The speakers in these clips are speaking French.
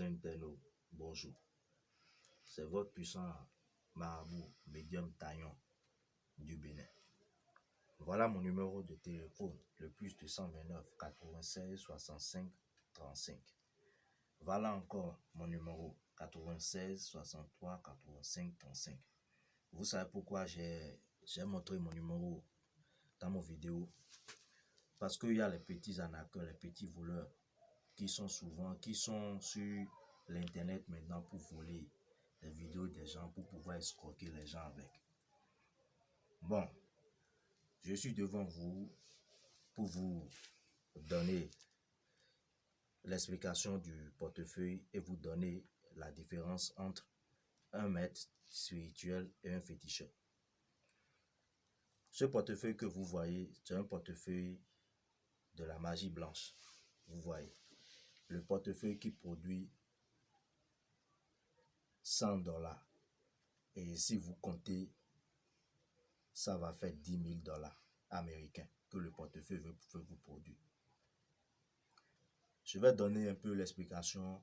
internautes, bonjour. C'est votre puissant marabout médium taillon du Bénin. Voilà mon numéro de téléphone, le plus de 129 96 65 35. Voilà encore mon numéro 96 63 85 35. Vous savez pourquoi j'ai montré mon numéro dans mon vidéo? Parce qu'il y a les petits arnaqueurs, les petits voleurs qui sont souvent, qui sont sur l'internet maintenant pour voler les vidéos des gens, pour pouvoir escroquer les gens avec. Bon, je suis devant vous pour vous donner l'explication du portefeuille et vous donner la différence entre un maître spirituel et un féticheur. Ce portefeuille que vous voyez, c'est un portefeuille de la magie blanche. Vous voyez le portefeuille qui produit 100 dollars. Et si vous comptez, ça va faire 10 000 dollars américains que le portefeuille veut, vous produire. Je vais donner un peu l'explication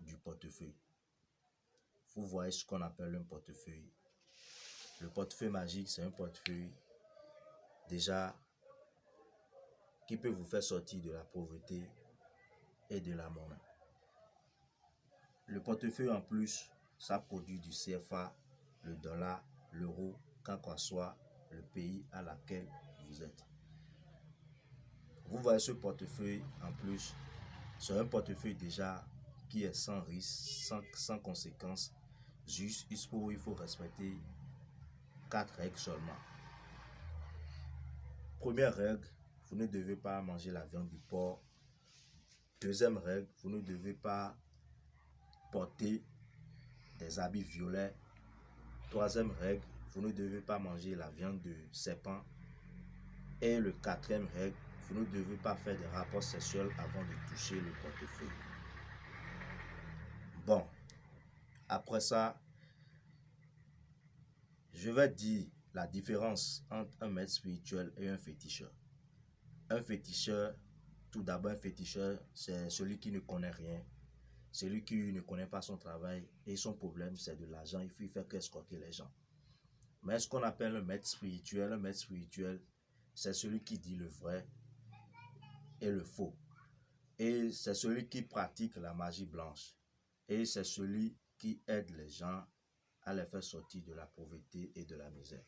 du portefeuille. Vous voyez ce qu'on appelle un portefeuille. Le portefeuille magique, c'est un portefeuille déjà qui peut vous faire sortir de la pauvreté et de la monnaie. Le portefeuille en plus, ça produit du CFA, le dollar, l'euro, quand qu'on soit le pays à laquelle vous êtes. Vous voyez ce portefeuille en plus, c'est un portefeuille déjà qui est sans risque, sans, sans conséquences. Juste, il faut, il faut respecter quatre règles seulement. Première règle, vous ne devez pas manger la viande du porc Deuxième règle, vous ne devez pas porter des habits violets. Troisième règle, vous ne devez pas manger la viande de serpent. Et le quatrième règle, vous ne devez pas faire des rapports sexuels avant de toucher le portefeuille. Bon, après ça, je vais dire la différence entre un maître spirituel et un féticheur. Un féticheur tout d'abord, un féticheur, c'est celui qui ne connaît rien, celui qui ne connaît pas son travail et son problème, c'est de l'argent. Il fait faire qu'escroquer les gens. Mais ce qu'on appelle un maître spirituel, un maître spirituel, c'est celui qui dit le vrai et le faux. Et c'est celui qui pratique la magie blanche. Et c'est celui qui aide les gens à les faire sortir de la pauvreté et de la misère.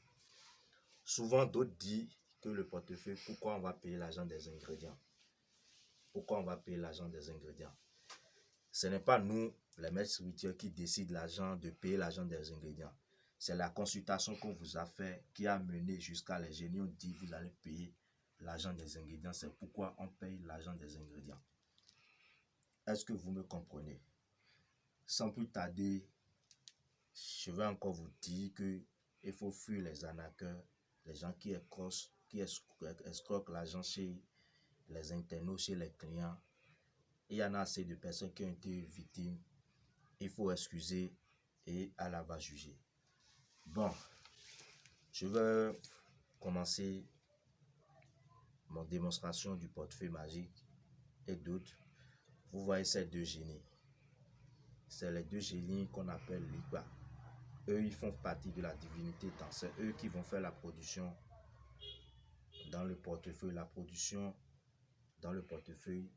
Souvent, d'autres disent que le portefeuille, pourquoi on va payer l'argent des ingrédients? Pourquoi on va payer l'argent des ingrédients? Ce n'est pas nous, les maîtres spirituels, qui décident l'argent de payer l'argent des ingrédients. C'est la consultation qu'on vous a fait qui a mené jusqu'à les génies ont dit vous allez payer l'argent des ingrédients. C'est pourquoi on paye l'argent des ingrédients. Est-ce que vous me comprenez? Sans plus tarder, je vais encore vous dire que il faut fuir les arnaqueurs, les gens qui escroquent, qui escroquent l'argent chez les internautes, chez les clients. Il y en a assez de personnes qui ont été victimes. Il faut excuser et la va juger. Bon, je vais commencer mon démonstration du portefeuille magique et d'autres. Vous voyez ces deux génies. C'est les deux génies qu'on appelle l'Igba. Eux, ils font partie de la divinité C'est eux qui vont faire la production dans le portefeuille, la production dans le portefeuille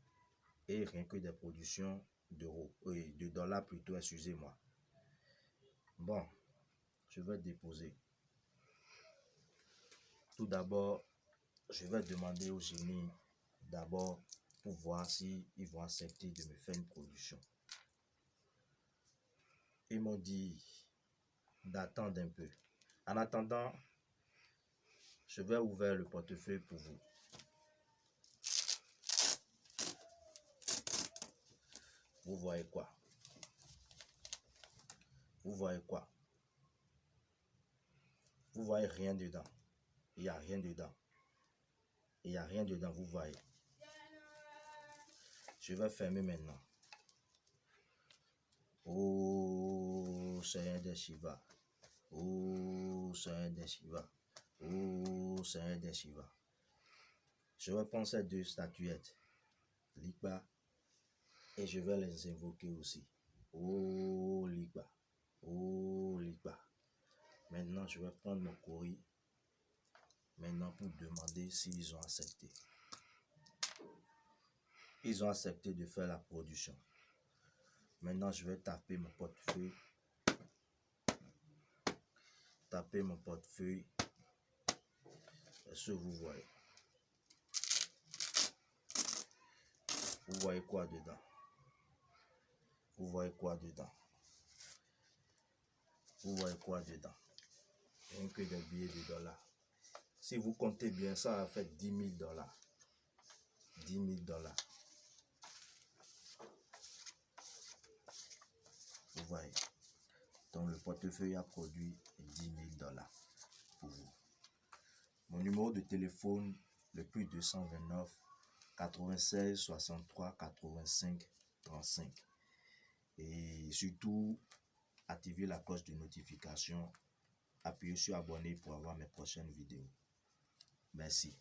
et rien que des productions d'euros, et de dollars plutôt, excusez-moi. Bon, je vais déposer. Tout d'abord, je vais demander au génie d'abord pour voir s'ils vont accepter de me faire une production. Ils m'ont dit d'attendre un peu. En attendant, je vais ouvrir le portefeuille pour vous. Vous voyez quoi? Vous voyez quoi? Vous voyez rien dedans. Il n'y a rien dedans. Il n'y a rien dedans, vous voyez. Je vais fermer maintenant. Oh, Seigneur des Shiva. Oh, Seigneur des Shiva. Oh, Seigneur des Shiva. Je vais penser deux statuettes. Et je vais les invoquer aussi. Oh Ligba. Oh Ligba. Maintenant, je vais prendre mon courrier. Maintenant, pour demander s'ils ont accepté. Ils ont accepté de faire la production. Maintenant, je vais taper mon portefeuille. Taper mon portefeuille. Est-ce que vous voyez? Vous voyez quoi dedans? Vous voyez quoi dedans? Vous voyez quoi dedans? Rien que des billets de dollars. Si vous comptez bien, ça a fait 10 000 dollars. 10 000 dollars. Vous voyez? Donc le portefeuille a produit 10 000 dollars pour vous. Mon numéro de téléphone, le plus 229 96 63 85 35. Et surtout, activez la cloche de notification. Appuyez sur abonner pour avoir mes prochaines vidéos. Merci.